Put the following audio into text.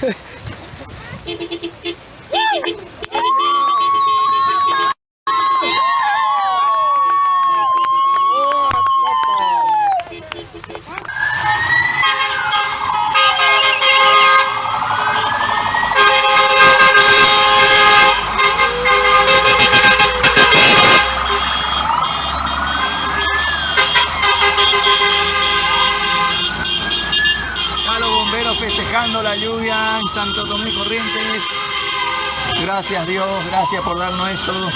フフフフフ。Cayendo la lluvia en Santo Tomé Corrientes. Gracias Dios, gracias por darnos esto.